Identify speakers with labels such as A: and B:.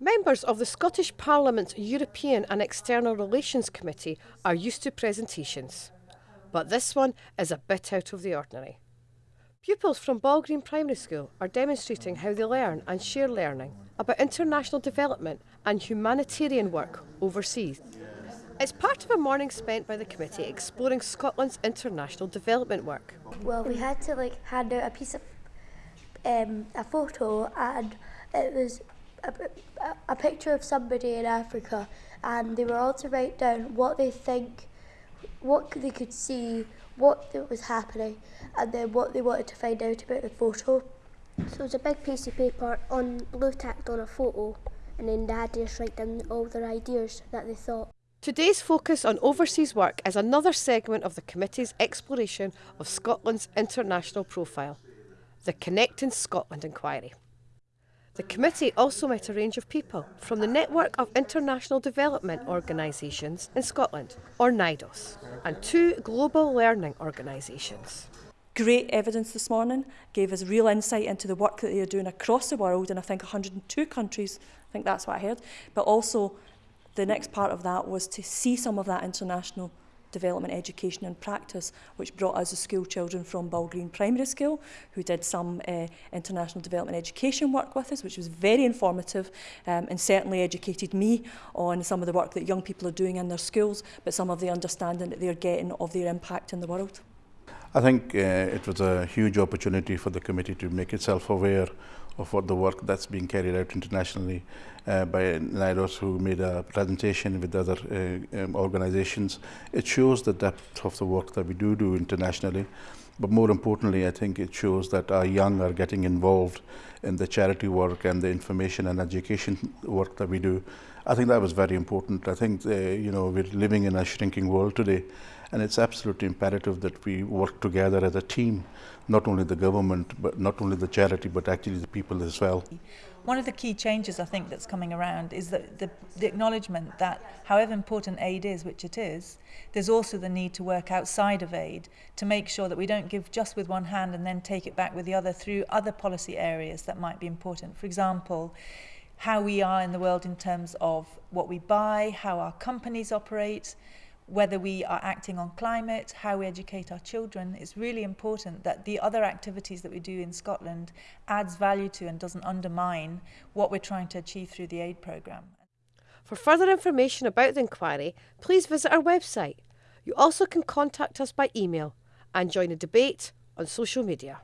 A: Members of the Scottish Parliament's European and External Relations Committee are used to presentations, but this one is a bit out of the ordinary. Pupils from Balgreen Primary School are demonstrating how they learn and share learning about international development and humanitarian work overseas. It's part of a morning spent by the committee exploring Scotland's international development work.
B: Well, we had to like hand out a piece of um, a photo, and it was a, a, picture of somebody in Africa, and they were all to write down what they think, what they could see, what was happening, and then what they wanted to find out about the photo.
C: So it was a big piece of paper on blue tacked on a photo, and then they had to just write down all their ideas that they thought.
A: Today's focus on overseas work is another segment of the committee's exploration of Scotland's international profile, the Connecting Scotland inquiry. The committee also met a range of people from the Network of International Development Organisations in Scotland, or NIDOS, and two global learning organisations.
D: Great evidence this morning, gave us real insight into the work that they are doing across the world in I think 102 countries, I think that's what I heard, but also the next part of that was to see some of that international development, education and practice, which brought us the school children from Ball Green Primary School, who did some uh, international development education work with us, which was very informative um, and certainly educated me on some of the work that young people are doing in their schools, but some of the understanding that they're getting of their impact in the world.
E: I think uh, it was a huge opportunity for the committee to make itself aware of what the work that's being carried out internationally uh, by NIDOS who made a presentation with other uh, um, organizations. It shows the depth of the work that we do do internationally. But more importantly, I think it shows that our young are getting involved in the charity work and the information and education work that we do. I think that was very important. I think, uh, you know, we're living in a shrinking world today and it's absolutely imperative that we work together as a team, not only the government, but not only the charity, but actually the people as well.
F: One of the key changes I think that's coming around is that the, the acknowledgement that however important aid is, which it is, there's also the need to work outside of aid to make sure that we don't give just with one hand and then take it back with the other through other policy areas that might be important. For example, how we are in the world in terms of what we buy, how our companies operate, whether we are acting on climate, how we educate our children, it's really important that the other activities that we do in Scotland adds value to and doesn't undermine what we're trying to achieve through the aid programme.
A: For further information about the inquiry, please visit our website. You also can contact us by email and join a debate on social media.